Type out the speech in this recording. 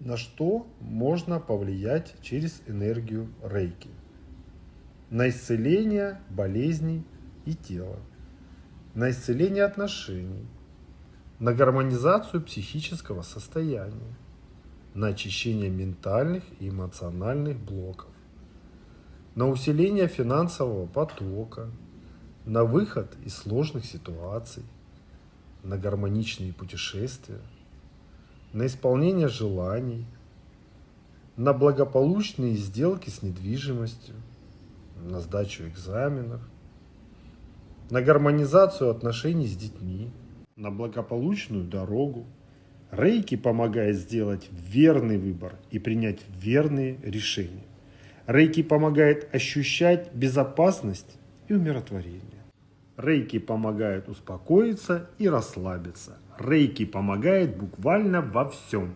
На что можно повлиять через энергию рейки? На исцеление болезней и тела, на исцеление отношений, на гармонизацию психического состояния, на очищение ментальных и эмоциональных блоков, на усиление финансового потока, на выход из сложных ситуаций, на гармоничные путешествия, на исполнение желаний, на благополучные сделки с недвижимостью, на сдачу экзаменов, на гармонизацию отношений с детьми, на благополучную дорогу. Рейки помогает сделать верный выбор и принять верные решения. Рейки помогает ощущать безопасность и умиротворение. Рейки помогает успокоиться и расслабиться. Рейки помогает буквально во всем.